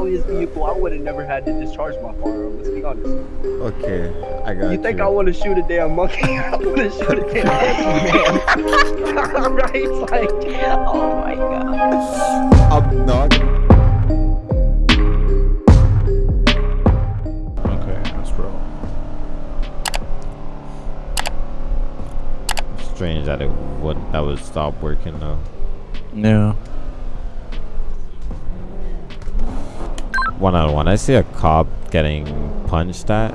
Italia's vehicle, I would have never had to discharge my firearm. Let's be honest. Okay, I got You think I want to shoot a damn monkey? I want to shoot a damn monkey, oh, man. right? It's like, oh my god. I'm not. Okay, that's bro. Strange that it would that would stop working though. Yeah. One out of one. I see a cop getting punched at.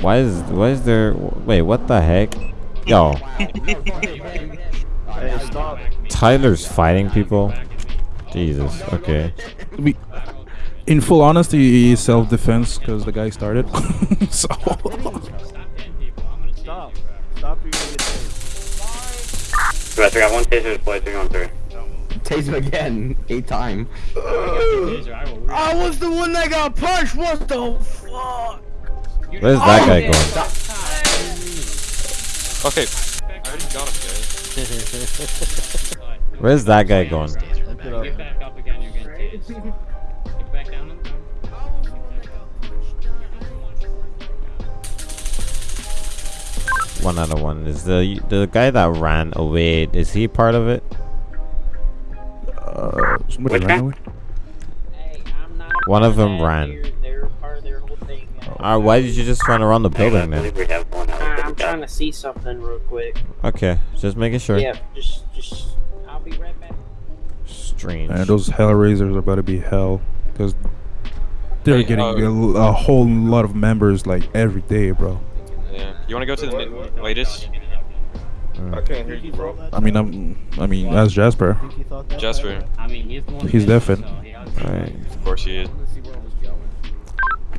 Why is why is there? Wait, what the heck? Yo, Tyler's fighting people. Jesus. Okay. We, in full honesty, it's self-defense because the guy started. so. Stop. Stop, you're gonna get tased. Right, we got one taser deployed, three on three. Tase him again, eight time. I was the one that got punched. What the fuck? Where's oh, that guy going? Okay. I already got him, guys. Where's that guy going? Get back up again, you're getting tased. Get back down. One out of one. Is the the guy that ran away? Is he part of it? Uh, somebody ran away. One of them ran. Uh, why did you just run around the building then? we have one I'm trying to see something real quick. Okay, just making sure. Yeah, just, just, I'll be right back. Strange. And those Hellraisers are about to be hell because they're Hey, getting uh, a, a whole lot of members like every day, bro. Yeah. You wanna go to the ni- latest? Mm. I can't hear you, bro. I mean, I'm, I mean, that's Jasper. Jasper. I mean, he's the one. He's deafened. Alright. Of course he is.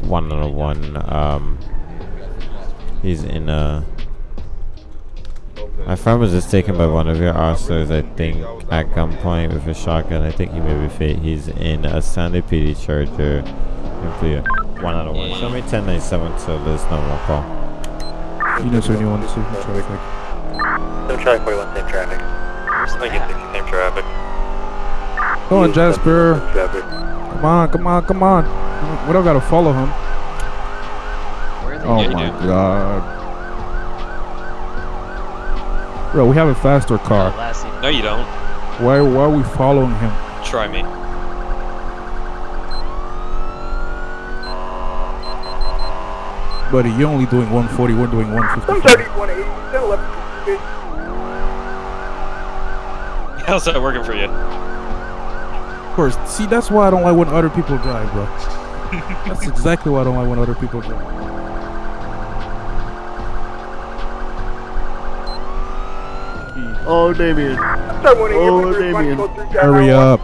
One out of one. Um, he's in a. My friend was just taken by one of your officers, I think, at gunpoint with a shotgun. I think he may be fit. He's in a Sandy PD Charger. Clear. One out of one. Show me 1097 so there's no more call. You know, so anyone to see traffic like. Don't try 41 same traffic. Somebody get 60 same traffic. Come on, Jasper. Traffic. Come on, come on, come on. We don't gotta follow him. Oh Yeah, my god. Bro, we have a faster car. No, you don't. Why, why are we following him? Try me. Buddy, you're only doing 140, we're doing 150. 180, 11. How's that working for you? Of course, see, that's why I don't like when other people drive, bro. that's exactly why I don't like when other people drive. Oh, Damien. Oh, Damien. Hurry up.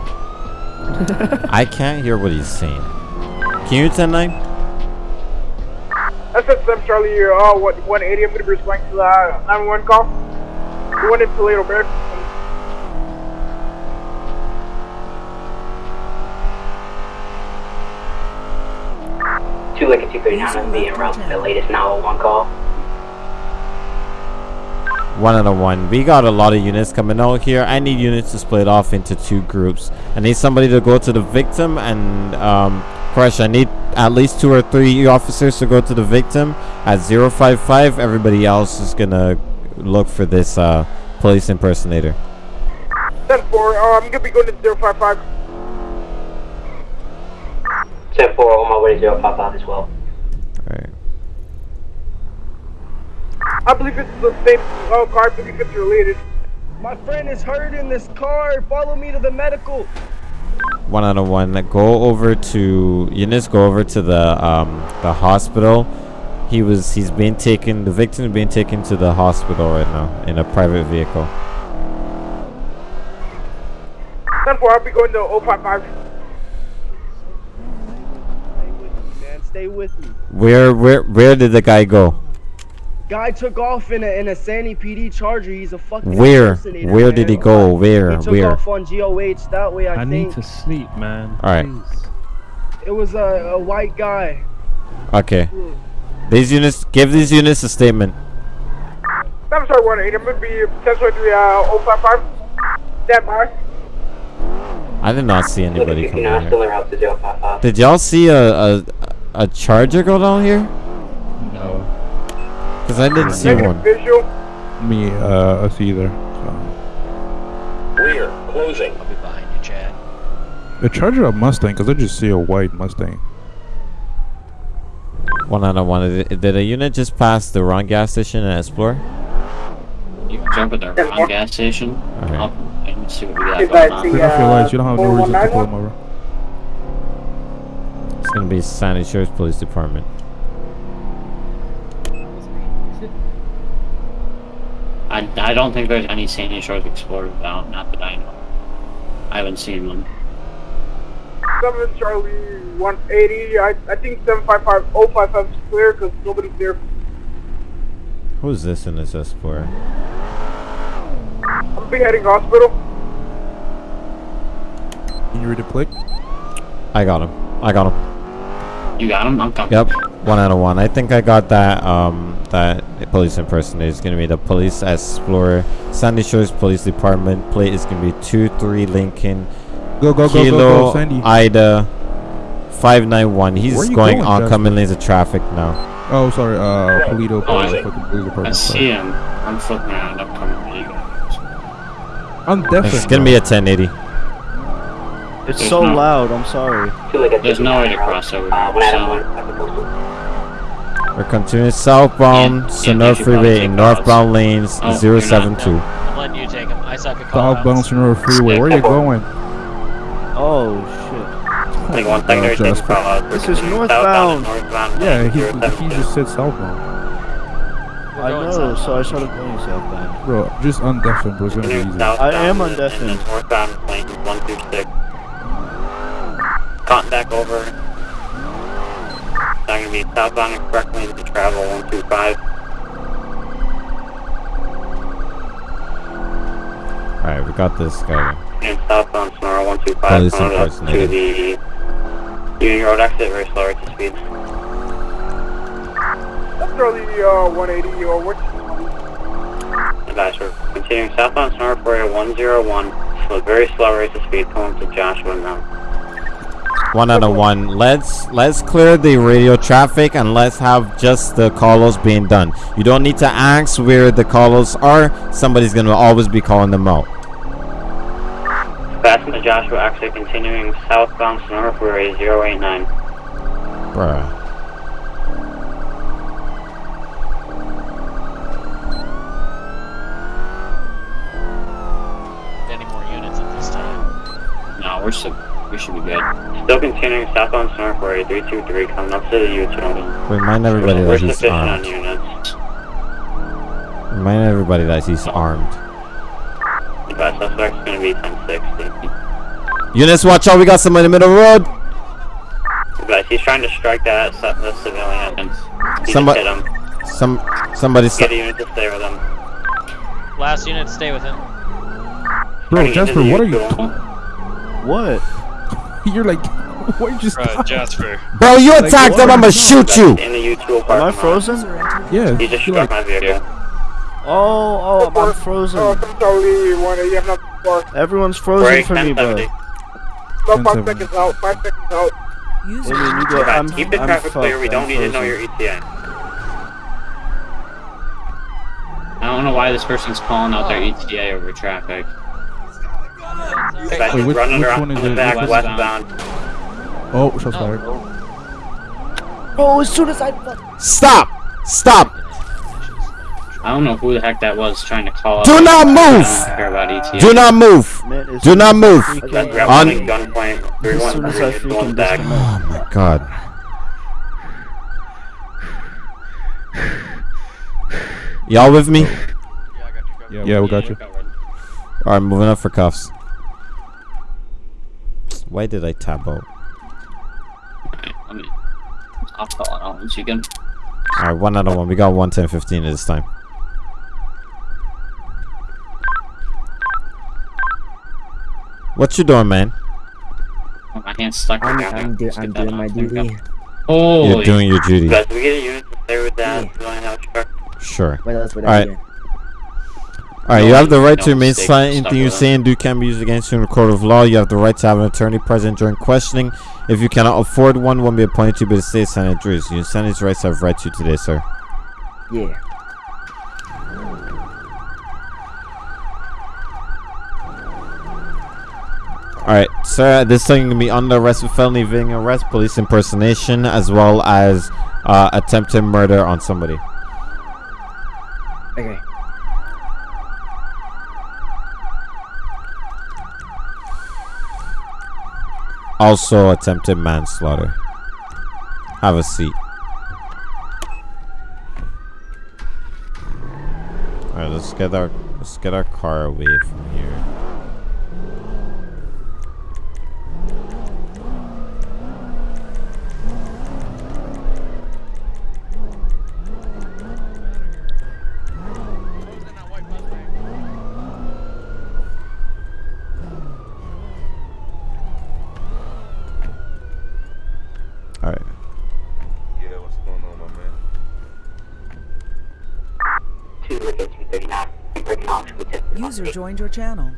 I can't hear what he's saying. Can you 10 9? That's at 7 Charlie here. Oh, what, 180. I'm going to be responding to the uh, 911 call. The one in Toledo, Bear. Two Lincoln 239 is being route to the latest 911 call. One out of one. We got a lot of units coming out here. I need units to split off into two groups. I need somebody to go to the victim and um, crush. I need at least two or three officers to go to the victim at 055. Everybody else is gonna look for this uh, police impersonator. 10 4. Uh, I'm going to be going to 055. 10 4 on my way to 055 as well. Alright. I believe it's the same uh, car. I believe it's related. My friend is hurt in this car. Follow me to the medical. One out of one. Go over to units. Go over to the um, the hospital. He was. He's being taken. The victim is being taken to the hospital right now in a private vehicle. 10 4. I'll be going to 055. Stay with me, man. Stay with me. Where where where did the guy go? Guy took off in a in a Sandy PD Charger. He's a fucking Where impersonator, where did he go? Where He took where? off on GOH. That way, I, I think need to sleep, man. All right. Please. it was a, a white guy. Okay. These units. Give these units a statement. I'm sorry, 180. I'm gonna be 10 uh 055. Stand by. I did not see anybody Look, come you down here. in route to 055. Did y'all see a, a a charger go down here? No. Cause I didn't see one. Visual. Me, uh, us either. So. Rear, closing. I'll be behind you, Chad. The Charger a Mustang, because I just see a white Mustang. One out of one. Did, did a unit just pass the wrong gas station and explore? You can jump at the wrong gas station. Okay. Up and see what we got going I on. see, Turn off your uh, lights. You don't have no reason to pull them over. It's gonna be Sandy Shores Police Department. I, I don't think there's any Sandy Shores Explorers out, not that I know. I haven't seen one. 7 Charlie 180. I, I think 755 055 is clear because nobody's there. Who's this in this Explorer? I'm beheading hospital. Can you read the click? I got him. I got him. You got him? I'm coming. Yep. One out of one. I think I got that. Um, that police impersonator is gonna be the Police Explorer, Sandy Shores Police Department. Plate is gonna be two three Lincoln Go, go, go, go, Kilo go, Sandy. Ida five nine one. He's Where going going, oncoming lanes of traffic now. Oh, sorry, uh, Polito, Oh, I- Police, I see sorry. him. I'm flipping around. I'm coming for you guys. I'm definitely. It's gonna be a 1080. It's There's so no- loud. I'm sorry. Two like a There's no way to 59 cross over here, one out of so- one. I've been posted. We're continuing southbound Yeah, Sonora yeah, Freeway in take northbound lanes Oh, you're not 072. I'm letting you take him. I suck at call Southbound Sonora Freeway. Where are you going? Oh shit. I think one secondary takes Jasper. call out. This is Southbound northbound. northbound. Yeah, lane he, he just said southbound. I know, so I started going southbound. Bro, just undeafen, bro. It's gonna be easy. I am and- and undeafened. then Northbound lane 126. Contact over. Now gonna be southbound and correct lanes to travel 125. Alright, we got this guy. And southbound Sonora 125 Police coming up to the Union Road exit, very slow rate of speed. Charlie uh, 180 or what? Advice, we're continuing southbound Sonora 40101, slow, very slow rate of speed, coming to Joshua now. One out of one. Let's let's clear the radio traffic and let's have just the calls being done. You don't need to ask where the calls are. Somebody's gonna always be calling them out. Fasten to Joshua exit, continuing southbound Sonora Freeway 089. Bruh. Any more units at this time? No, we're so, we should be good. Still continuing southbound Sonora Freeway 323, coming up to the U-turn. Remind everybody that he's armed. Remind everybody that he's armed. Advice, suspect's gonna be 1060. Units, watch out! We got someone in the middle of the road. Advice, he's trying to strike that the civilian. He Somebody- hit him. Some somebody. Get a unit to stay with him. Last unit, stay with him. Bro, Jasper, what are you? U-turn. What? You're like, why you just? Right, Jasper. Bro, you Like, attacked what him. are I'ma shoot you. In the U-tool Am I frozen? Yeah. He just you're struck like, my vehicle. Oh, oh, I'm frozen. 7 Charlie 180. I'm not. Everyone's frozen Break for me, bro. 1070. About 5 seconds out. 5 seconds out. I mean, you go, I'm, keep the traffic clear, we don't need to know your ETA. I don't know why this person's calling out their ETA over traffic. Advice, Wait, which- run under which one is the it? back Which- westbound. Oh, shots fired. Oh, as soon as I. Stop! Stop! I don't know who the heck that was trying to call out. Do not I move! don't care about ETA. Do not move! Man, Do not move. freaking- Advice, grab On- one in gunpoint. As soon as I freaking going back. Oh my god. Y'all with me? Yeah, I got you covered. Yeah, we got you. Alright, moving up for cuffs. Why did I tab out? I'll call it out once you can. Alright, one out of one. We got 110 15 this time. What you doing, man? Oh, my hand's stuck. I'm, together. I'm, do, I'm doing my off. There we go. duty. Oh, You're doing your duty. Guys, we get a unit to stay with that civilian health. Sure. Wait, Alright. I did. All right, No you have the right no to remain silent. Anything you say and do can be used against you in a court of law. You have the right to have an attorney present during questioning. If you cannot afford one, one will be appointed to you by the state senate juries. You understand these rights I've read to you today, sir. Yeah. All right, sir. This thing can be under arrest for felony evading arrest, police impersonation, as well as uh, attempted murder on somebody. Okay. Also attempted manslaughter. Have a seat. All right, let's get our let's get our car away from here. All right. Yeah, what's going on, my man? User joined your channel.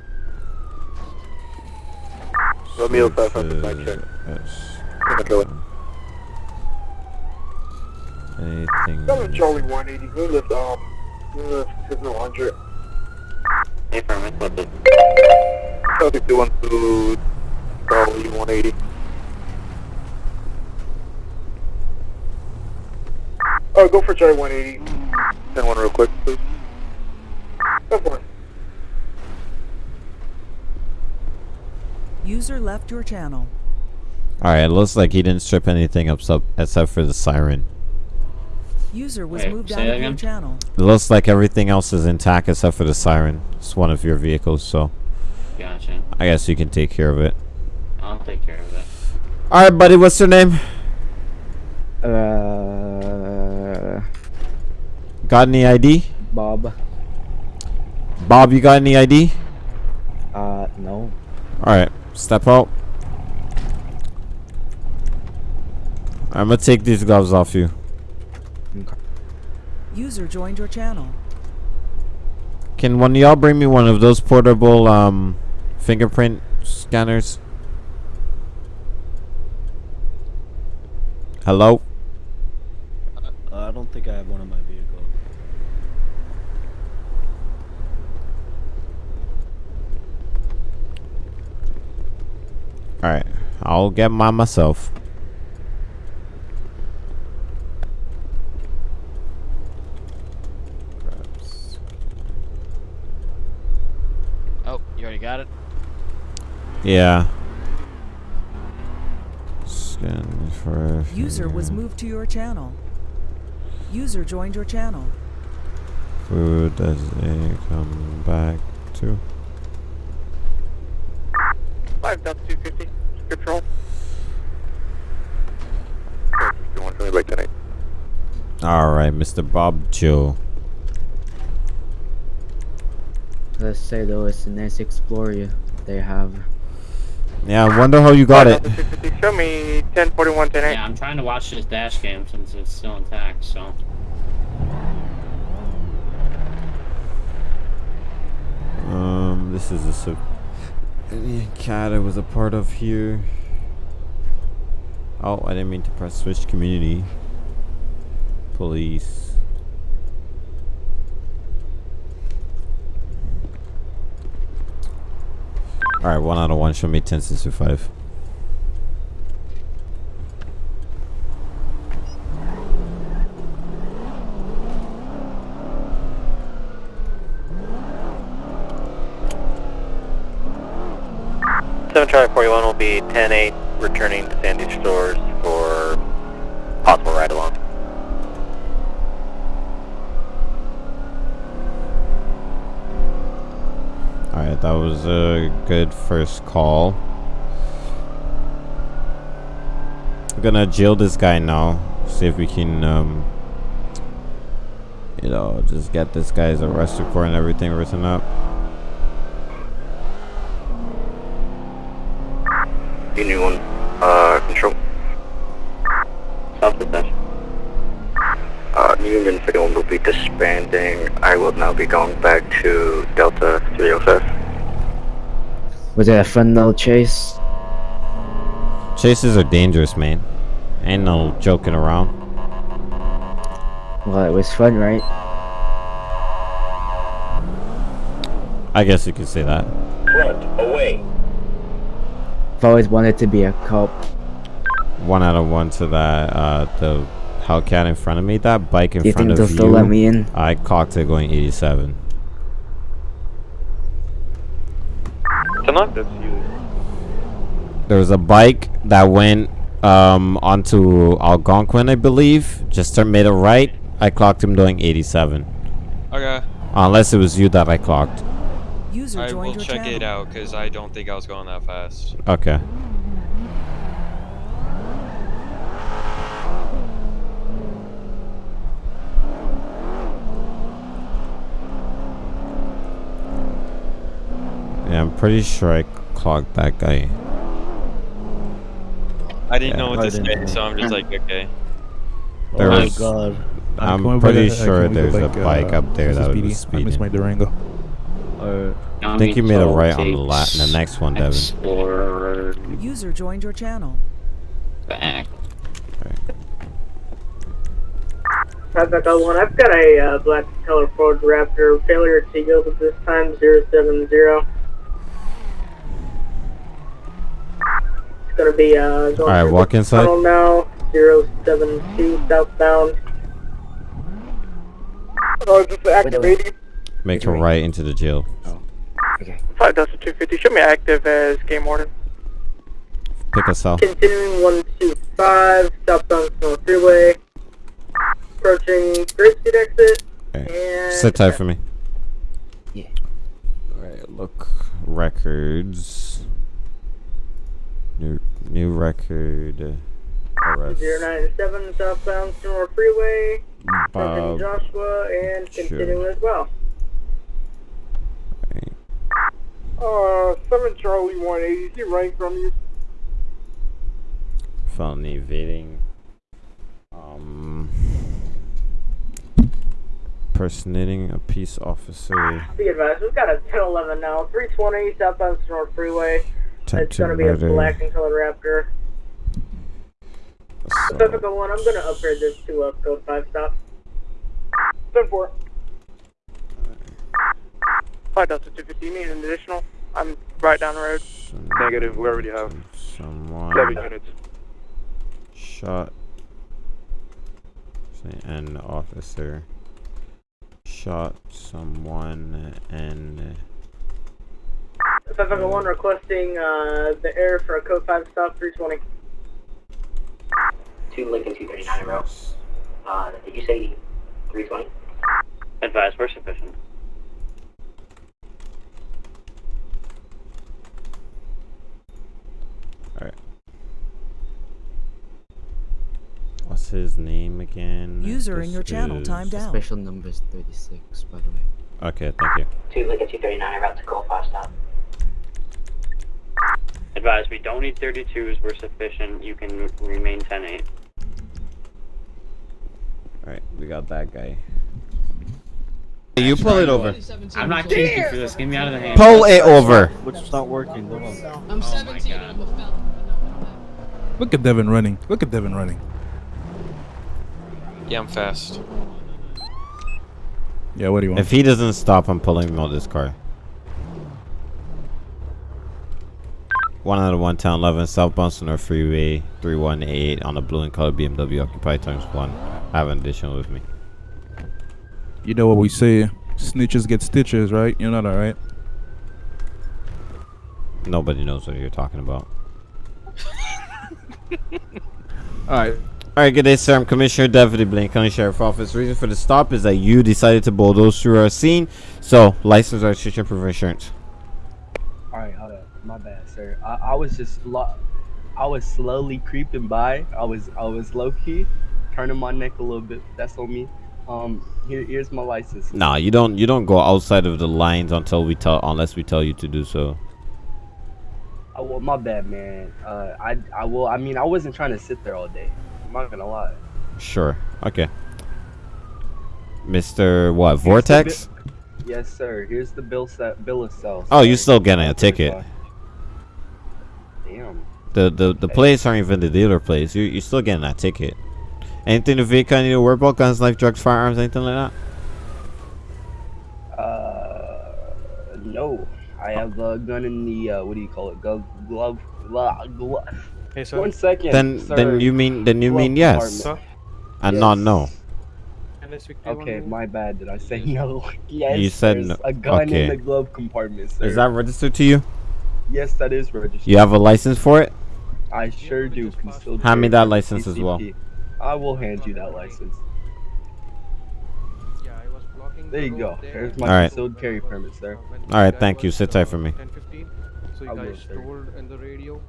Romeo 500, mic check. Anything? Seven Charlie 180. Good lift. Um, good lift. Signal 100. Hey, Firman, what's it? Celtic 212 Charlie 180. Oh, go for Charlie 180. Send one real quick, please. Go for. User left your channel. All right, it looks like he didn't strip anything up sub- except for the siren. User was Wait, moved out of your channel. It looks like everything else is intact except for the siren. It's one of your vehicles, so Gotcha. I guess you can take care of it. I'll take care of it. All right, buddy. What's your name? Uh, Got any ID? Bob. Bob, you got any ID? Uh, no. All right, step out. I'm gonna take these gloves off you. User joined your channel. Can one of y'all bring me one of those portable um fingerprint scanners? Hello? Uh, I don't think I have one of my vehicle. All right, I'll get mine myself. Oh, you already got it? Yeah. Scan for User was moved to your channel. User joined your channel. food does it come back to? 5 Delta 250. Script roll. You want to by tonight? All right, Mr. Bob Joe. Let's say though it's a nice Explorer they have. Yeah, I wonder how you got it. Show me 1041 10 Yeah, I'm trying to watch this dash cam since it's still intact, so. Um, this is a sub. Indian cat I was a part of here. Oh, I didn't mean to press switch community. Police. Alright, one out of one. Show me 10 to 5. Seven Charlie 41 will be 10-8 returning to Sandy Shores for possible ride along. Alright, that was a good call. We're gonna jail this guy now. See if we can, um, you know, just get this guy's arrest report and everything written up. Union 1, uh, control. South Dispatch. Uh, Union 51 will be disbanding. I will now be going back to Delta 305. Was it a fun little chase? Chases are dangerous, man. Ain't no joking around. Well, it was fun, right? I guess you could say that. Front, away. I've always wanted to be a cop. One out of one to that, uh, the Hellcat in front of me. That bike in front of you. Do you front think of they'll you. still let me in? I clocked it going 87. Tonight? That's you. There was a bike that went um, onto Algonquin, I believe. Just turned made a right. I clocked him doing 87. Okay. Unless it was you that I clocked. User I will check channel. it out because I don't think I was going that fast. Okay. Yeah, I'm pretty sure I clogged that guy. I didn't Yeah. know what I to didn't so I'm just like, okay. There oh was- my god. Uh, I'm can we pretty back- uh, sure can we go there's a back, bike uh, up there Mrs. that Speedy? was I missed my. Durango. Alright. I think you made a right on the la- the next one, Devin. Explorer User joined your channel. back. Traffic one. I've got a uh, black color Ford Raptor. Failure to yield at this time 070. Gonna be uh, going Alright, walk the inside. Tunnel now 072 southbound. Oh, is this activating? Make a right into the jail. Five Delta 250. Show me active as game warden. Pick us off. Continuing 125 southbound Snow Freeway. Approaching Grapeseed exit. And Sit tight for me. Yeah. Alright, look. Records. New new record. Arrest. 097 southbound Snow Freeway. Bob. Joshua and Sure. continuing as well. Uh, 7 Charlie 180. Is he running from you? Felony evading. Um. Personating a peace officer. Be advised, we've got a 1011 now. 320 southbound Snow Freeway. Attempt It's gonna be a black and colored Raptor. Pacific 01, I'm gonna upgrade this to a code 5 stop. 10 4. 5 Delta 250, need an additional. I'm right down the road. Negative, we already have Someone seven units. shot say an officer shot someone and Pacific 01 requesting uh, the air for a code 5 stop 320. Two Lincoln 239 in row. Uh, did you say 320? Advise, we're sufficient. Alright. What's his name again? User in your channel is- timed out. Special numbers 36, by the way. Okay, thank you. Two Lincoln 239 en route to code 5 stop. Advise, we don't need 32s, we're sufficient. You can remain 10-8. Alright, we got that guy. You pull it over. I'm not chasing for this. Get me out of the hand. Pull it over. Which is not working. Hold on. I'm 17 and I'm a felon. Look at Devin running. Look at Devin running. Yeah, I'm fast. Yeah, what do you want? If he doesn't stop, I'm pulling him out of this car. One out of one town, 11 southbound Sonora Freeway, 318 on a blue and colored BMW occupied times one. I have an additional with me. You know what we say? Snitches get stitches, right? You know that, right? Nobody knows what you're talking about. Alright. Alright, good day, sir. I'm Commissioner Deputy Blaine County Sheriff Office. Reason for the stop is that you decided to bulldoze through our scene. So, license, registration, proof of insurance. Alright, hold up. My bad, sir. I, I was just lo- I was slowly creeping by. I was I was low key, turning my neck a little bit. That's on me. Um, here, here's my license. Nah, you don't. You don't go outside of the lines until we tell, unless we tell you to do so. Oh, well, my bad, man. Uh, I I will. I mean, I wasn't trying to sit there all day. I'm not gonna lie. Sure. Okay. Mr. What? Here's Vortex? yes, sir. Here's the bill set bill of sale. Oh, you sir. still getting a ticket? Damn. The the the plates aren't even the dealer plates. You you're still getting that ticket. Anything the vehicle I need to worry about? Guns, knife, drugs, firearms, anything like that? Uh, no. I have a gun in the uh, what do you call it? Glove, glove, glove. glove. Hey, sir. One second. Then sir. then you mean then you Glove mean yes, compartment. and not no. Can I speak to you one Okay, my bad. Did I say no? yes. You said no. A gun Okay. in the glove compartment, sir. Is that registered to you? Yes, that is registered. You have a license for it? I sure do. Concealed Hand me carry that license as well. I will hand you that license. Yeah, I was blocking There you go. There's my Alright. concealed carry permit, sir. All right, thank you. Sit tight for me. 1015. So you I will, guys sir. told in the radio,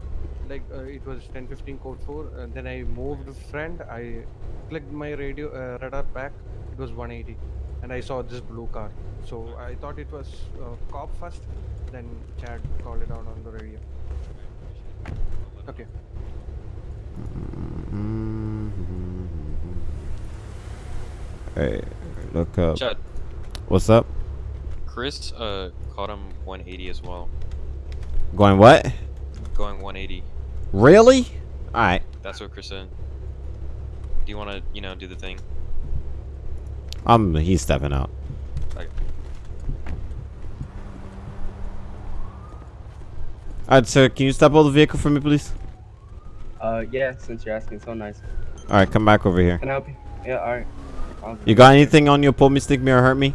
like uh, it was 1015 code 4. And then I moved friend. I clicked my radio uh, radar back. It was 180, and I saw this blue car. So I thought it was uh, cop first. Then Chad called it out on the radio. Okay. Hey, look up. Chad. What's up? Chris uh caught him 180 as well. Going what? Going 180. Really? All right. That's what Chris said. Do you want to, you know, do the thing? Um, he's stepping out. Like, All right, sir. Can you step out the vehicle for me, please? Uh, yeah. Since you're asking, so nice. All right, come back over here. Can I help you? Yeah. All right. You got anything on you? Pull me, stick me, or hurt me?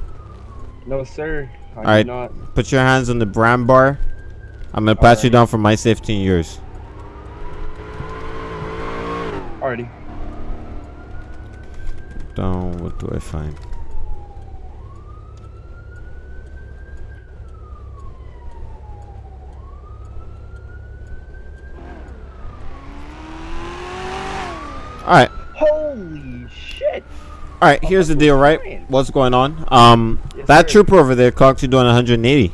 No, sir. All right. not. Put your hands on the brand bar. I'm gonna pat you down for my safety and yours. Down. What do I find? All right. Holy shit! All right, here's the deal, right? What's going on? Um, that trooper over there clocked you doing 180.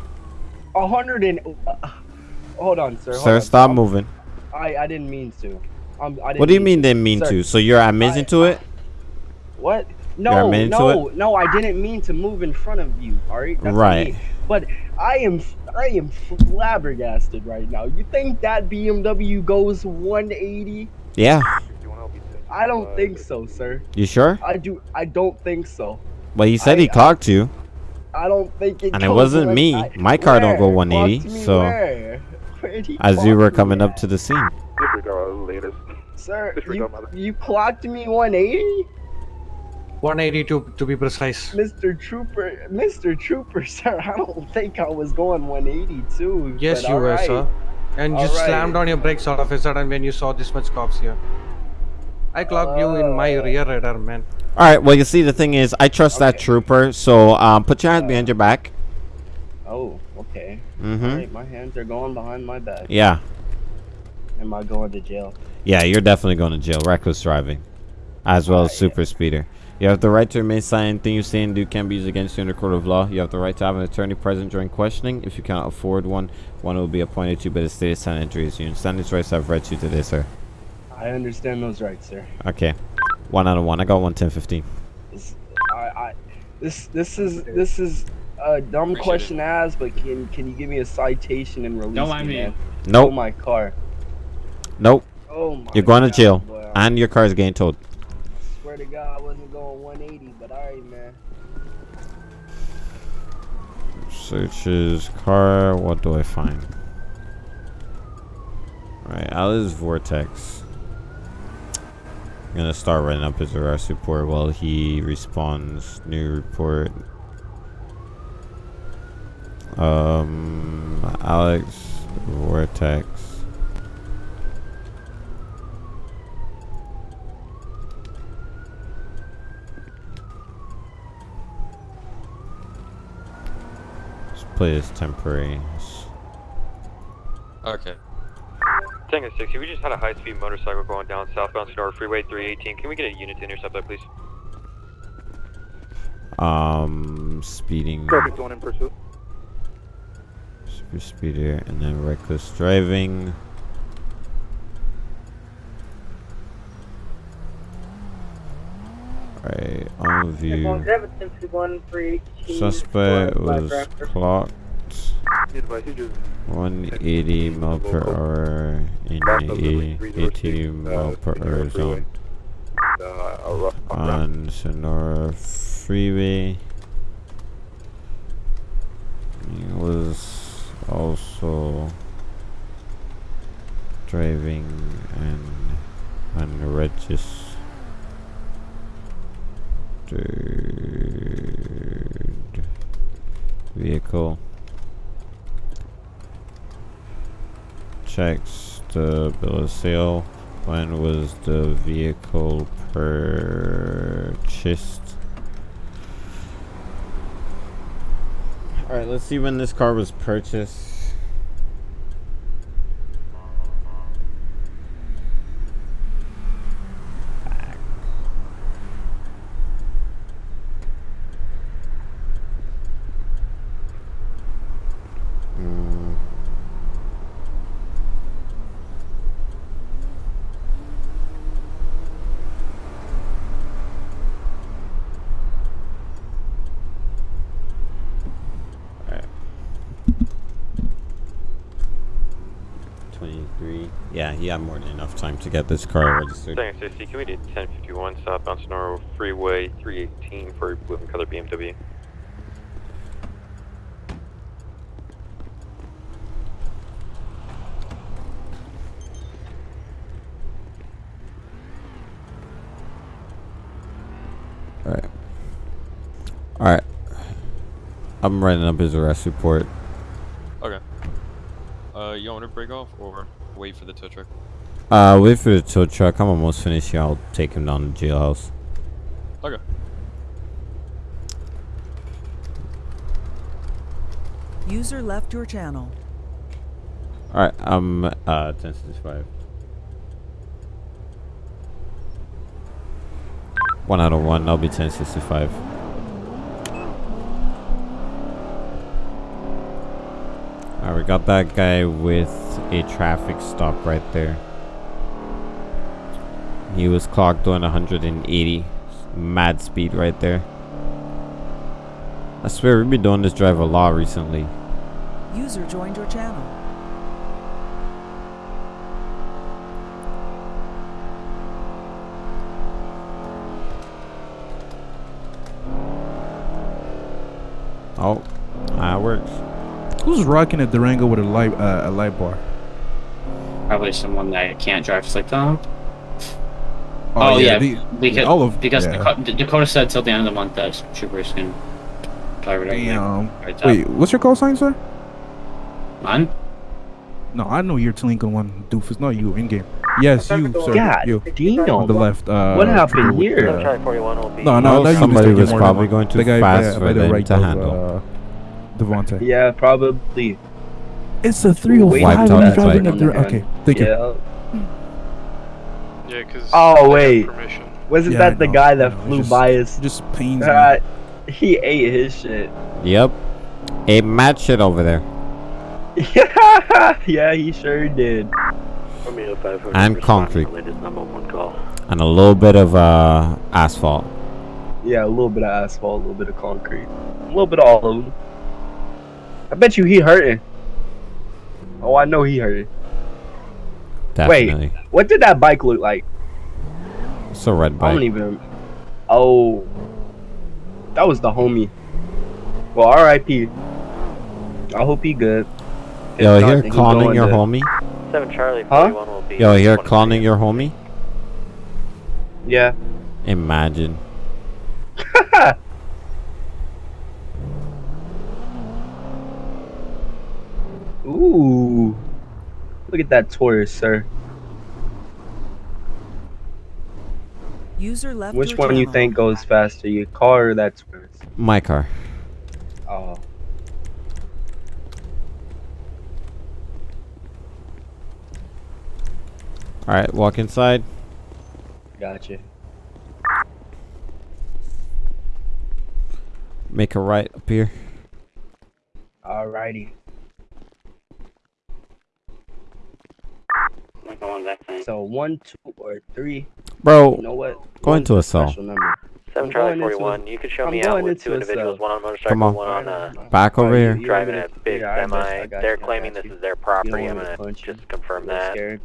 Hundred and. Uh, hold on, sir. hold Sir, on. stop moving. I I didn't mean to. Um, I didn't What do you mean to. didn't mean Sir, to? So you're admitting to it? What? No, no, no. I didn't mean to move in front of you. All right. That's Right. me. But I am I am flabbergasted right now. You think that BMW goes 180? Yeah. I don't think so, sir. You sure? I do. I don't think so. Well, he said I- he clocked you, I don't think it. and it wasn't like- me. I- My car don't go 180. Me So where? Where'd as you were me coming up at? to the scene. Disregard latest. Sir, you, Disregard mother. you clocked me 180? 180 to to be precise. Mr. Trooper, Mr. Trooper, sir, I don't think I was going 182. Yes, you were, alright. sir. And you Alright. slammed on your brakes all of a sudden when you saw this much cops here. I clocked you in my Uh. rear radar, man. All right. Well, you see, the thing is, I trust that trooper. So um, put your hands behind your back. Oh, okay. Mhm. Alright, my hands are going behind my back. Yeah. Am I going to jail? Yeah, you're definitely going to jail. Reckless driving, as well as super speeder. You have the right to remain silent. Anything you say and do can be used against you in a court of law. You have the right to have an attorney present during questioning. If you cannot afford one, one will be appointed to you by the state of San Andreas. You understand these rights I've read to you today, sir. I understand those rights, sir. Okay. One out of one. I got one ten fifteen. This, I, I, this, this is, this is a dumb question to ask, but can, can you give me a citation and release Don't mind me, me. Nope. Oh my car. Nope. Oh my You're going to jail, boy. and your car is getting towed. Swear to God, Searches car. What do I find? Right, Alice Vortex. I'm gonna start writing up his arrest report while he responds. New report. Um, Alex Vortex. Let's play this temporary. okay. Tango 60, we just had a high speed motorcycle going down southbound Sonora Freeway 318. Can we get a unit to intercept that, please? Um, speeding. Perfect, one in pursuit. Super speeder and then reckless driving. Alright, on view. Seven fifty one three eighteen. Suspect was clocked 180 mile per hour in the 80 mile per hour zone on Sonora Freeway. He was also driving an unregistered vehicle. Checks the bill of sale. When was the vehicle purchased? Alright, let's see when this car was purchased. Mm. Alright. 23. Yeah, he had more than enough time to get this car registered. Second 60, can we do 1051 southbound Sonora Freeway 318 for blue and color BMW? Alright. Alright. I'm writing up his arrest report. Okay. Uh, you want to break off or wait for the tow truck? Uh, wait for the tow truck. I'm almost finished here. I'll take him down to jailhouse. Okay. User left your channel. Alright, I'm uh 1065. One out of one, I'll be 1065. We got that guy with a traffic stop right there. He was clocked doing 180. Mad speed right there. I swear we've been doing this drive a lot recently. User joined your channel. Oh. Who's rocking a Durango with a light uh, a light bar? Probably someone that can't drive slick on. Oh, Oh, yeah, yeah, the- because all of- because yeah. Dakota, Dakota said till the end of the month that troopers can drive it. Damn. Right Wait, what's your call sign, sir? Mine? No, I know you're Lincoln one doofus. Not you in game. Yes, you, sir. God you. damn. On the left. Uh, What happened here? uh, Charlie 41 will be- No, no, no. somebody was probably than- going too the guy fast by, for by the them right to of, handle. Uh, Devontae. Yeah, probably. It's a 305 Wiped and out he's the driving a Dur- Okay, thank you. Yeah. Yeah, because. Oh wait, wasn't Yeah, that the guy that know, flew just- by us? Just pains me. Uh, he ate his shit. Yep. A mad shit over there. yeah, he sure did. And concrete. number one call. And a little bit of uh, asphalt. Yeah, a little bit of asphalt, a little bit of concrete, a little bit of all of them. I bet you he hurting. Oh, I know he hurting. Definitely. Wait, what did that bike look like? It's a red bike. I don't even. Oh, that was the homie. Well, R.I.P. I hope he good. If Yo, not, here then cloning your to- homie. 7 Charlie Huh? 41 will be. Yo, here cloning your homie. Yeah. Imagine. Ooh, look at that Taurus, sir. User left Which your one you think goes faster, your car or that Taurus? My car. Oh. Alright, walk inside. Gotcha. Make a right up here. Alrighty. So one, two, or three. Bro, You know what? go One's into a cell. Seven I'm Charlie going into a- 41. You could show I'm me going out with into two individuals, cell. one on a motorcycle, Come on. one on a Back over here. you- you driving a big yeah, I got you, semi. I got They're you, claiming got this is their You don't property. I'm want me to gonna punch you. just confirm A little that. Scared.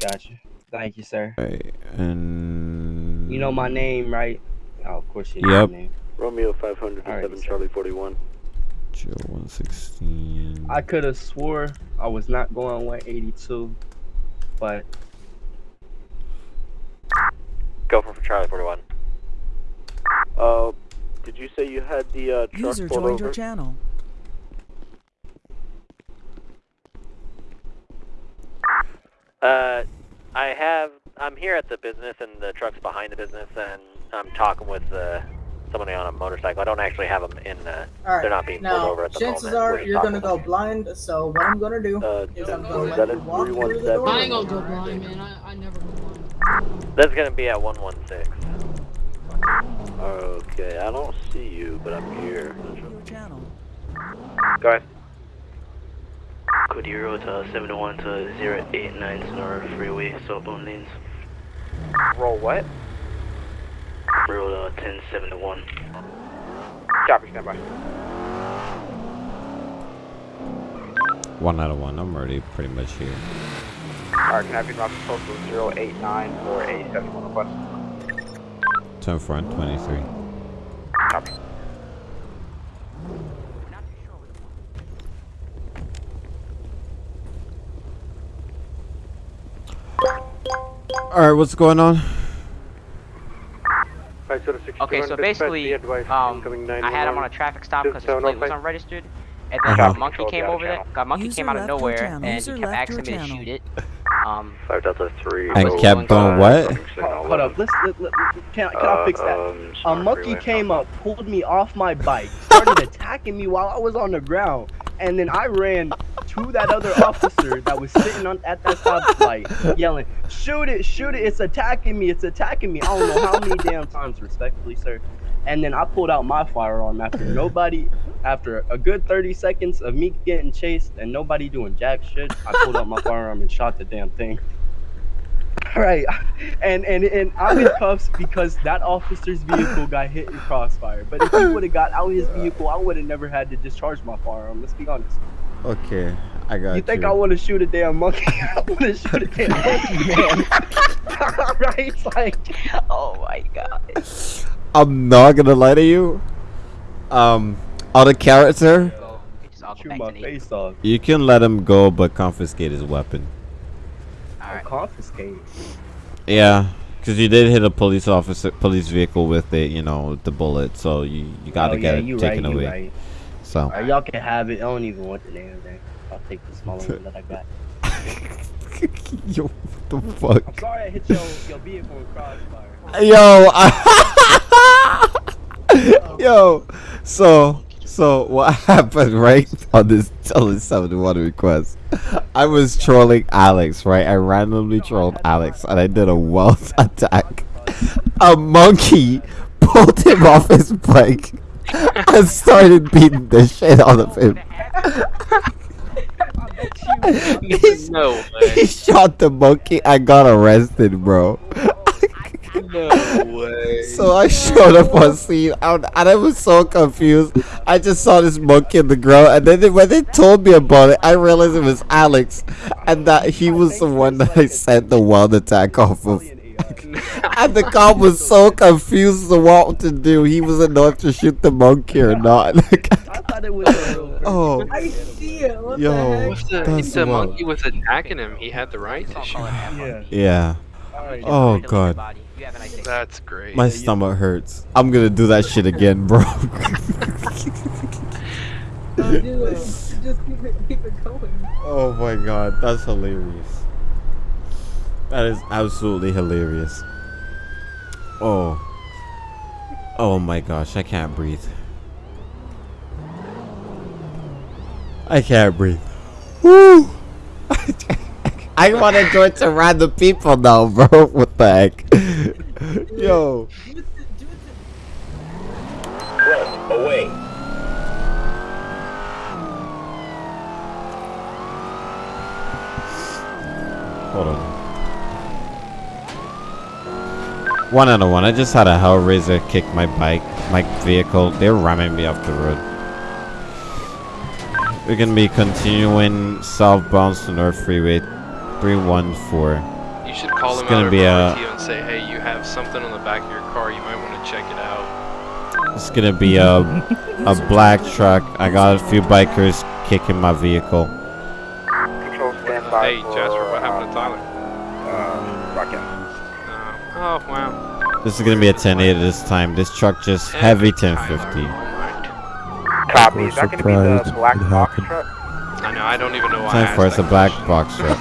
Gotcha. Thank you, sir. Right, and You know my name, right? Oh, of course you know Yep. my name. Romeo 500 Alright, 7 sir. Charlie 41. Joe 116. I could have swore I was not going 182, but Go for Charlie 41. Uh, did you say you had the uh, truck User joined over? your channel. Uh, I have. I'm here at the business, and the truck's behind the business, and I'm talking with uh, somebody on a motorcycle. I don't actually have them in. Uh, Alright, they're not being pulled over at the chances moment. are We're you're gonna go blind, so what I'm gonna do Uh, is I'm gonna let you is walk through the door. I ain't gonna go blind, man. I, I never go blind. That's gonna be at 116. Okay, I don't see you, but I'm here. Your channel. Go ahead. Code Euro to 71 to 089 Senora Freeway, southbound lanes. Roll what? Road uh, 1071. Copy, stand by. One out of one. I'm already pretty much here. Alright, can I have you drop the postal 089 for a 71 request? Turn front 23. Copy. All right, what's going on? Okay, so basically, um, I had him on a traffic stop because his plate was unregistered, and then a monkey came over there. A monkey User came out of nowhere, channel. and User he kept left asking me your to shoot it. Um, 5 Delta 3. And kept going what? Hold, hold up, let's let, let, can, can I fix that? um, A monkey came up, pulled me off my bike, started attacking me while I was on the ground, and then I ran to that other officer that was sitting on at that stoplight, yelling, "Shoot it! Shoot it! It's attacking me! It's attacking me!" I don't know how many damn times, respectfully, sir. And then I pulled out my firearm after nobody, after a good 30 seconds of me getting chased and nobody doing jack shit. I pulled out my firearm and shot the damn thing. Right, and and and I'm in cuffs because that officer's vehicle got hit in crossfire. But if he would have got out of his vehicle, I would have never had to discharge my firearm. Let's be honest. Okay, I got You you. think I want to shoot a damn monkey? I want to shoot a damn monkey, man. right? It's like, oh my god. I'm not gonna lie to you. Um, out of character, shoot my face off. you can let him go, but confiscate his weapon. I'll confiscate. Yeah, because you did hit a police officer, police vehicle with it, you know, the bullet. So you you gotta Oh, get yeah, it you taken right, you away. right. So Alright, y'all can have it. I don't even want the damn thing. I'll take the smaller one that I got. Yo, what the fuck? I'm sorry I hit your, your vehicle in crossfire. Yo, oh. yo. So, so what happened right on this on this 71 request? I was trolling Alex, right? I randomly trolled Alex, and I did a wealth attack. A monkey pulled him off his bike and started beating the shit out of him. He- No He shot the monkey and got arrested, bro. No way. So I showed up on scene and, and I was so confused. I just saw this monkey in the ground, and then they- when they told me about it, I realized it was Alex, and that he was the one that I sent the wild attack off of. and the cop was so confused as to what to do. He wasn't know if to shoot the monkey or not. I thought it was a real oh, I see it. What Yo. the heck? If the, if the monkey was attacking him, he had the right to shoot. Yeah. yeah. Oh god, That's great. my stomach hurts. I'm gonna do that shit again, bro. Don't do it. Just keep it, keep it going. Oh my god, that's hilarious. That is absolutely hilarious. Oh. Oh my gosh, I can't breathe. I can't breathe. Woo! I want to join to random people now, bro. What the heck? Yo. Front, away. Hold on. One out of one. I just had a Hellraiser kick my bike, my vehicle. They're ramming me off the road. We're gonna be continuing southbound to North Freeway 314. You should call It's him gonna out be a- and say, hey, you have something on the back of your car. You might want to check it out. It's gonna be a a black truck. I got a few bikers kicking my vehicle. Control stand by Hey, Jasper, what happened to Tyler? Uh, Rocket. Oh, wow. This is gonna be a 1080 this time. This truck just heavy 1050. Copy. We're Is that going to be the surprised black box truck? I know, I don't even know why I Time asked for it's a black box truck.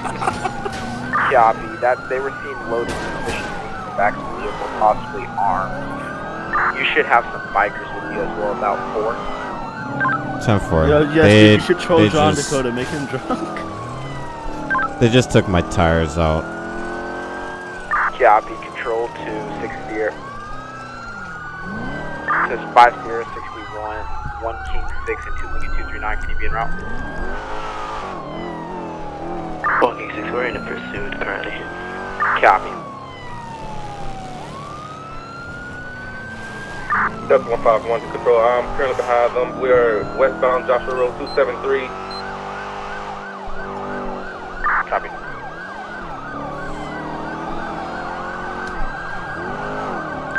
Copy. That they were seen loading suspicious things in the back of the vehicle, possibly armed. You should have some bikers with you as well, about four. Time for Yo, yes, they, you should troll John just, Dakota, make him drunk. They just took my tires out. Copy. Control to six Sierra. Says five Sierra 61, one King six, and two Lincoln two three nine. Can you be en route? Walking 6, we're in a pursuit currently. Copy. Delta 151 to control. I'm currently behind them. We are westbound Joshua Road 273. Copy.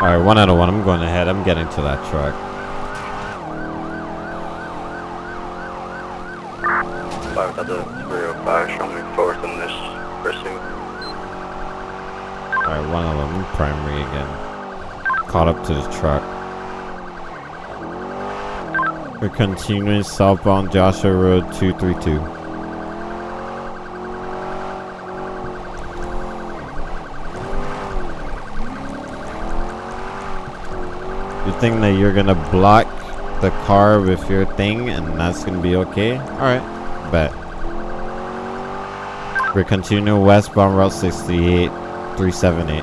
Alright, one out of one. I'm going ahead. I'm getting to that truck. Five Delta 305, show me forward in this pursuit. Alright, one of them. Primary again. Caught up to the truck. We're continuing southbound Joshua Road 232. You think that you're gonna block the car with your thing and that's gonna be okay? Alright, bet. We're continuing westbound Route 68, 378.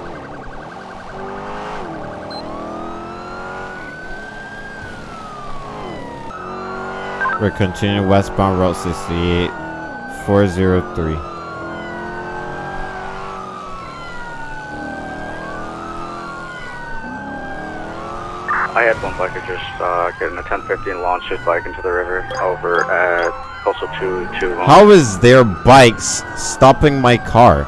We're continuing westbound Route 68, 403. I had one biker just uh, getting a 1015 launch his bike into the river over at Coastal 221. How is their bikes stopping my car?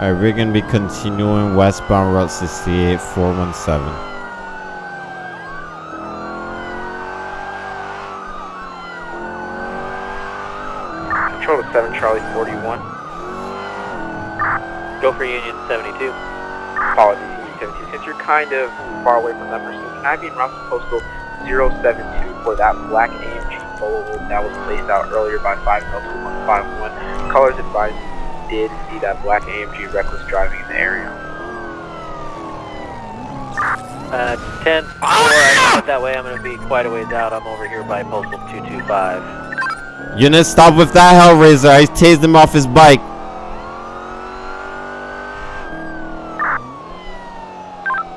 Alright, we're gonna be continuing westbound Route 68, 417. Control to seven Charlie 41. Go for Union 72. Apologies, Union 72. Since you're kind of far away from that person, can I be in route to postal 072 for that black AMG photo that was placed out earlier by 5 Delta 151? Colors advised you did see that black AMG reckless driving in the area. Uh, 10 4, I went that way. I'm going to be quite a ways out. I'm over here by postal 225. Unit, stop with that Hellraiser. I tased him off his bike.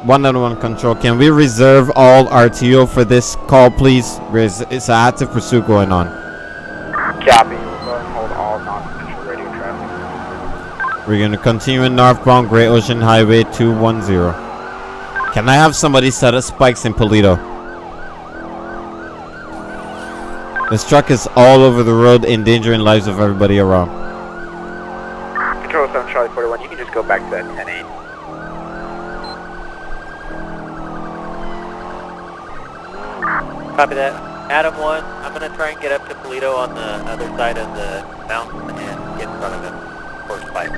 One out of one control. Can we reserve all RTO for this call, please? There's it's an active pursuit going on. Copy. We'll go ahead and hold all non-essential radio traffic. We're gonna continue in northbound Great Ocean Highway 210. Can I have somebody set up spikes in Paleto? This truck is all over the road, endangering lives of everybody around. Control 7 Charlie 41, you can just go back to that 10 Copy that. Adam 1, I'm going to try and get up to Paleto on the other side of the mountain and get in front of him for spike.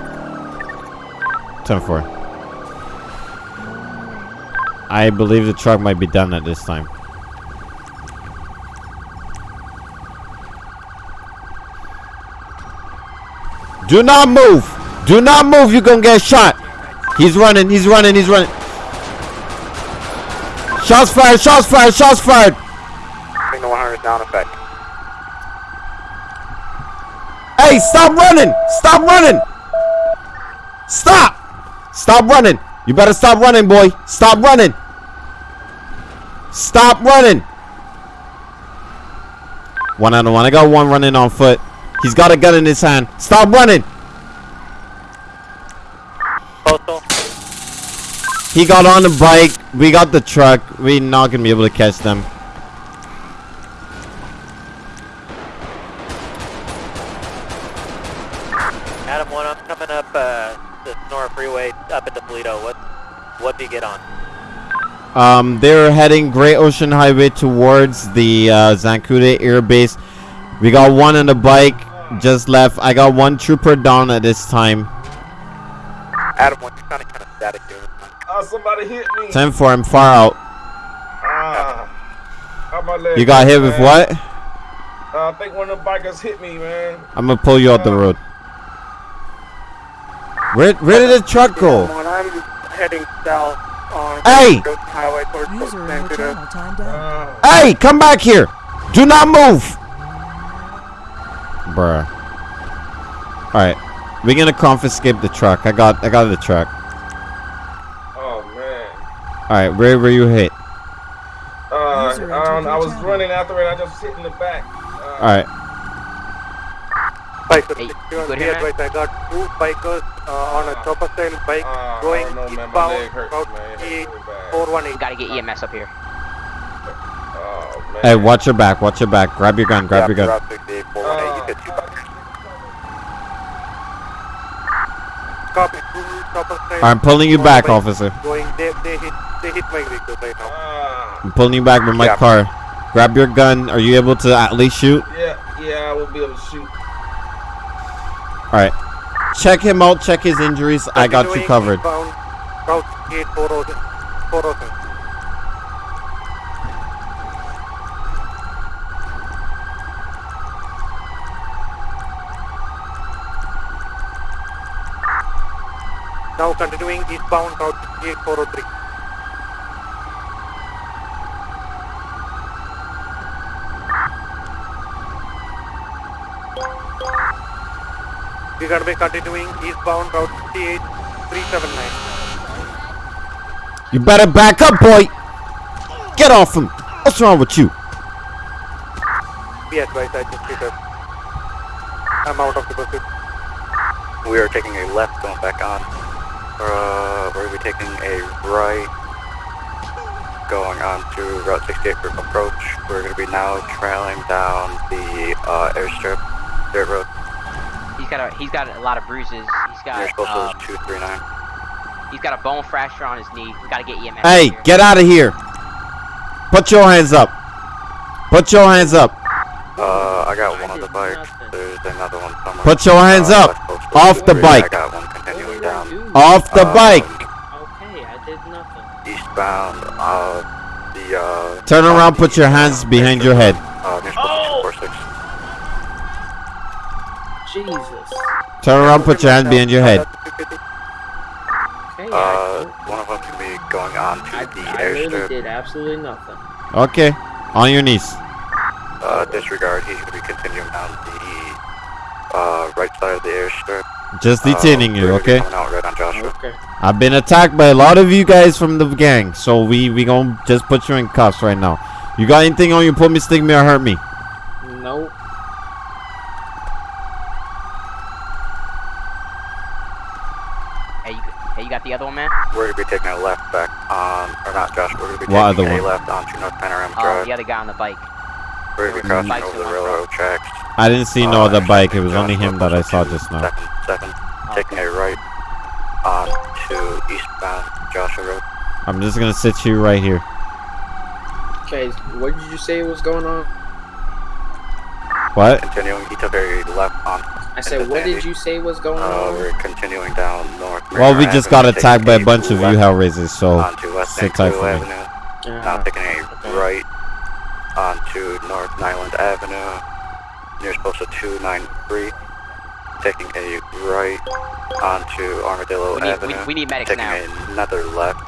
10-4. I believe the truck might be done at this time. Do not move! Do not move, you're gonna get shot! He's running, he's running, he's running. Shots fired, shots fired, shots fired! Signal 100 is now in effect. Hey, stop running! Stop running! Stop! Stop running! You better stop running, boy! Stop running! Stop running! One out of one. I got one running on foot. He's got a gun in his hand. Stop running! Postal. He got on the bike. We got the truck. we not gonna be able to catch them. Adam one, I'm coming up uh, the Senora Freeway up into Toledo. What what do you get on? Um, they're heading Great Ocean Highway towards the uh, Zancudo Air Base. We got one on the bike, just left. I got one trooper down at this time. Adam one, you're sounding kind of static here. Oh, somebody hit me. 10 4, I'm far out. Ah, how my leg You got hit hurt, with what? Uh, I think one of the bikers hit me, man. I'm gonna pull you out the road. Where where did the truck go? I'm heading south on Hey! Highway towards User in your channel timed out. Hey, come back here! Do not move! Bruh. Alright. We're gonna confiscate the truck. I got I got the truck. Oh man. Alright, where were you hit? Uh, um, I was running after it. I just hit in the back. Uh, Alright. Bikers, Hey, good here, advice. I got two bikers uh, on a chopper style bike uh, going I don't know, man. My eastbound leg hurts, about man. It hurts really bad. 418. We gotta get EMS up here. Oh man. Hey, watch your back, watch your back. Grab your gun, grab your gun. Route 68, 418. You get two bikers. Copy, two chopper style. I'm pulling you back, bike officer. Going, they, they hit, they hit my vehicle right now. Ah, I'm pulling you back with my Yeah. car. Grab your gun. Are you able to at least shoot? yeah, yeah, I will be able to shoot. Alright. Check him out, check his injuries. I got you covered. eastbound, Route 68, 407. 407. Now continuing eastbound Route 68, 403. We're gonna be continuing eastbound Route 68, 379. You better back up, boy. Get off him. What's wrong with you? Be advised, I just hit a... I'm out of the pursuit. We are taking a left going back on. Uh, we're going to be taking a right going on to Route 68 group approach. We're going to be now trailing down the uh, airstrip, dirt road. He's got a he's got a lot of bruises. He's Near got postal um, 239. he's got a bone fracture on his knee. We gotta get EMS. Hey, here. get out of here. Put your hands up. Put your hands up. Uh, I got one on the bike. There's another one somewhere. Put your hands Uh, up. Off the bike. I got one continuing down. Off the Um, bike. Okay, I did nothing. Eastbound, uh, the, uh... Turn around, put your hands behind your head. Uh, near postal 246. Jesus. Turn around, put your hand behind your head. Uh, one of them can be going on to I, the I really did absolutely nothing. Okay. On your knees. Uh, disregard, he's gonna be continuing down the, uh, right side of the airstrip. Just Uh, detaining you, we're gonna be okay? Out right on Joshua. Okay. I've been attacked by a lot of you guys from the gang, so we we gonna just put you in cuffs right now. You got anything on you? Put me, stick me, or hurt me. Nope. Hey, you, got the other one, man? We're gonna be taking a left back on, or not Josh, we're gonna be What taking other a one? left onto North Panorama Oh, Drive. the other guy on the bike. We're gonna be crossing Bike's over the the railroad tracks. I didn't see no Uh, other actually, bike. It was only him that I saw just now. Second, seven, taking a right on to eastbound Joshua Road. I'm just gonna sit you right here. Okay, what did you say was going on? What? Continuing, he took a left on. I said, what did you say was going Uh, on? we're continuing down North. Well, we Mariner just got attacked by a bunch of you left Hellraisers, so onto West sit tight for me. Avenue. Now taking a right onto North Niland Avenue, near postal 293. Taking a right onto Armadillo We need- we- Avenue. we need medics taking now. another left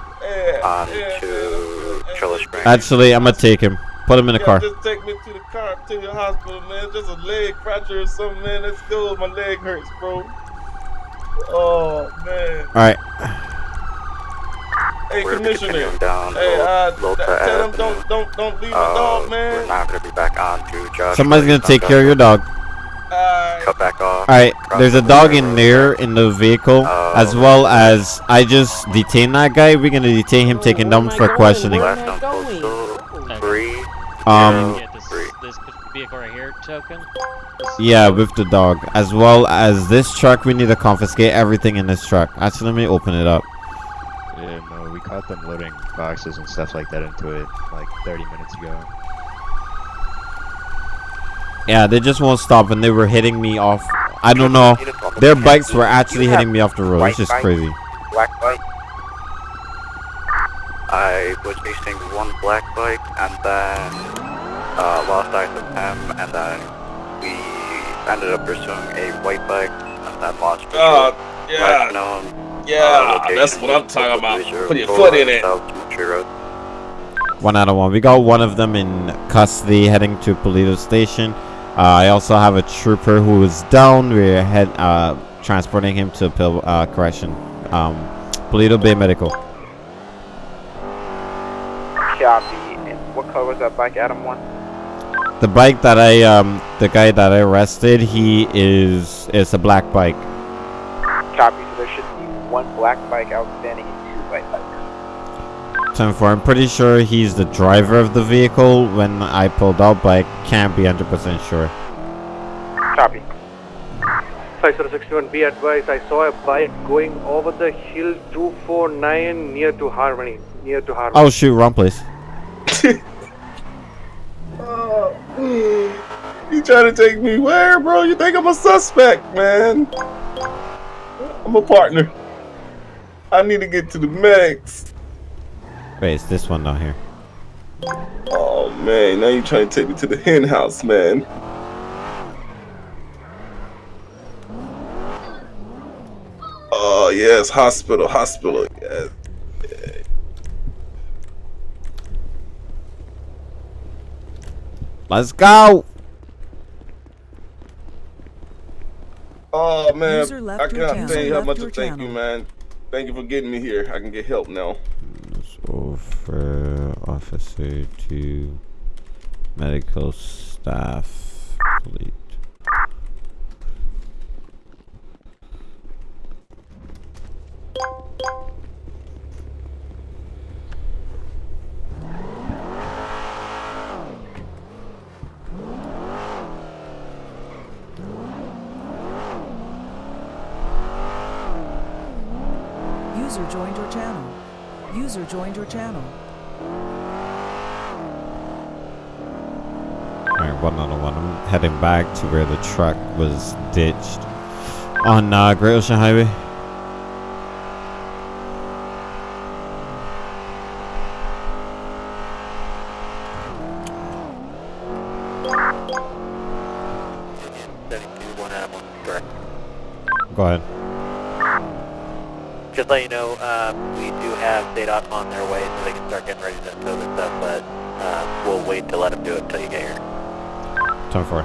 onto Trilla Springs. Actually, I'm gonna take him. Put him in the yeah, car. Just take me to the car, to the hospital, man. Just a leg fracture or something, man. Let's go. My leg hurts, bro. Oh man. All right. Hey, We're commissioner. continuing down Hey, uh, tell them Avenue. don't don't don't leave the Uh, dog, We're man. gonna be back onto Joshua. Somebody's gonna take care of your Joshua. dog. cut back off. Alright, there's a dog in there in the vehicle, as well as I just detained that guy. We're gonna detain him, taking them for questioning. Last on postal three. Um, zero, three. This vehicle right here token. yeah, with the dog, as well as this truck. We need to confiscate everything in this truck. Actually, let me open it up. Yeah, no, we caught them loading boxes and stuff like that into it like 30 minutes ago. Yeah, they just won't stop, and they were hitting me off. I don't know. Their bikes were actually hitting me off the road. It's just crazy. Black bike. I was chasing one black bike and then uh, lost eyes of him, and then we ended up pursuing a white bike and then lost. God, visual. yeah. Last known, uh, Yeah, location that's what I'm talking about. Put your foot in it. South Cemetery Road. One out of one. We got one of them in custody, heading to Paleto Station. Uh, I also have a trooper who is down. We're head uh, transporting him to Pil- uh, correction, um, Paleto Bay Medical. Copy. And what color was that bike, Adam 1? The bike that I, um, the guy that I arrested, he is is a black bike. Copy. So there should be one black bike outstanding and two white bikes. Time for. I'm pretty sure he's the driver of the vehicle when I pulled out, but I can't be 100% sure. Copy. 5061, be advised, I saw a bike going over the hill 249 near to Harmony. Near to Harmony. Oh shoot, wrong place. Oh, you trying to take me where, bro? You think I'm a suspect, man? I'm a partner. I need to get to the medics. Wait, it's this one down here. Oh man, now you trying to take me to the hen house, man. Oh yes, hospital, hospital. Yes. Let's go. Oh man, I your can't channel. tell you how much your I thank you, man. Thank you for getting me here. I can get help now. Over officer to medical staff. Delete. User joined your channel. User joined your channel. Alright, one on one. I'm heading back to where the truck was ditched on uh, Great Ocean Highway. Go ahead. Just let you know, uh, we do have on their way so they can start getting ready to tow this stuff, but uh, we'll wait to let them do it until you get here. Time for.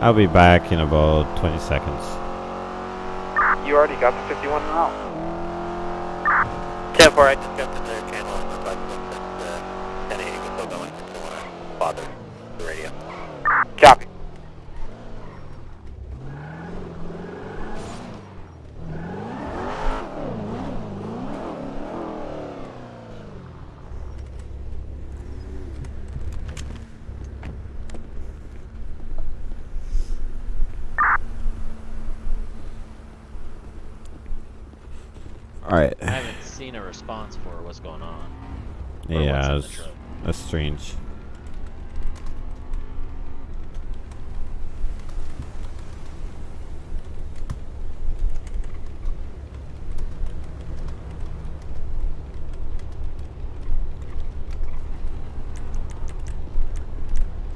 I'll be back in about 20 seconds. You already got the 51 out. 10 4, I just jumped into their channel and requested that uh, 1080 was still going. Just don't want to bother the radio. Copy. Alright. I haven't seen a response for what's going on. Or Yeah, that's, that's strange.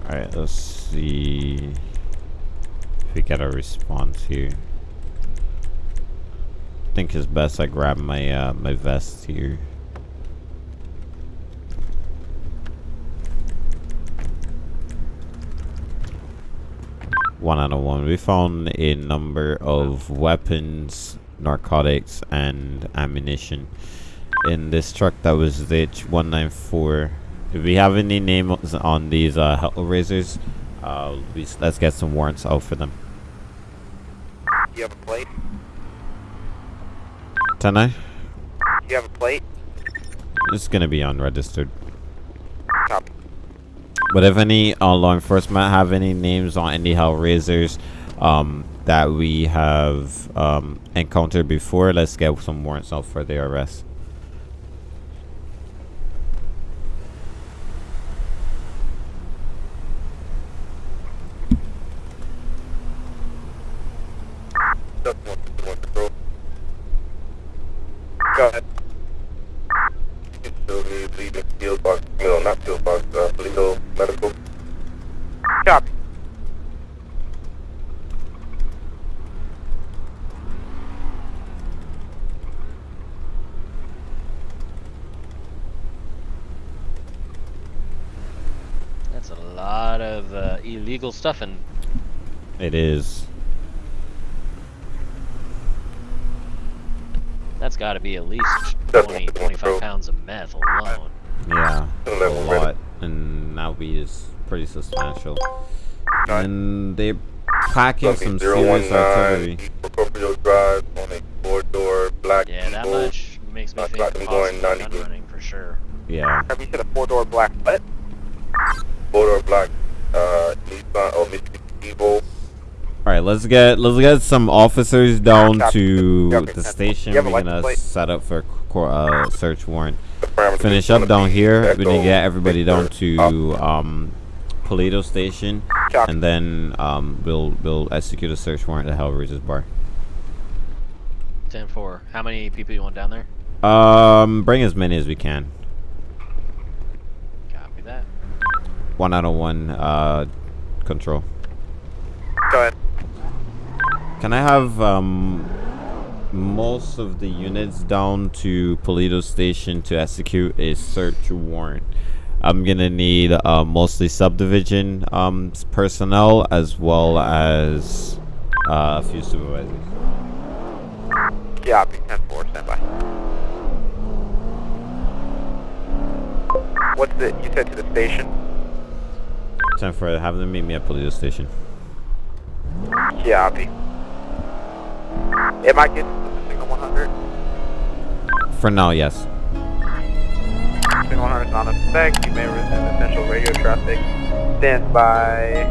Alright, let's see if we get a response here. Think it's best I grab my uh, my vest here. One out of one. We found a number of weapons, narcotics, and ammunition in this truck that was ditch 194. If we have any names on these uh, Hellraisers, uh, let's get some warrants out for them. You have a plate? Can I? Do you have a plate? It's gonna be unregistered. Copy. But if any uh, law enforcement have any names on any Hellraisers um, that we have um, encountered before, let's get some warrants out for their arrest. Go ahead. So we leaving field box, no, not field box, uh, legal medical. Copy. That's a lot of uh, illegal stuff and It is. that's got to be at least 20, 25 pounds of meth alone. Yeah, a lot. And now weed is pretty substantial. And they're packing some serious artillery. Scorpio Drive on a four-door black Yeah, that much makes me think got them going 90 gun running for sure. Yeah. Have you said a four-door black what? Four-door black, uh, Nissan, Mitsubishi Evo. All right, let's get let's get some officers down Copy. to Copy. the station. You have a We're gonna set up for cor- uh, search warrant. Finish up down here. We're gonna get everybody down to um, Paleto Station, and then um, we'll we'll execute a search warrant at Hellraiser's bar. 10-4. How many people you want down there? Um, bring as many as we can. Copy that. One out of one. Uh, control. Go ahead. Can I have um, most of the units down to Paleto Station to execute a search warrant? I'm gonna need uh, mostly subdivision um, personnel as well as uh, a few supervisors. Copy. 10-4, stand by. What's the, you said to the station? Time for have them meet me at Paleto Station. Copy. Am I getting the signal 100? For now, yes. Signal 100 is not in effect. You may resume essential radio traffic. Stand by.